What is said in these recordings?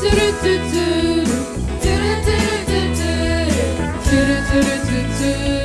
do do do do do do do do do do do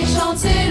chanter.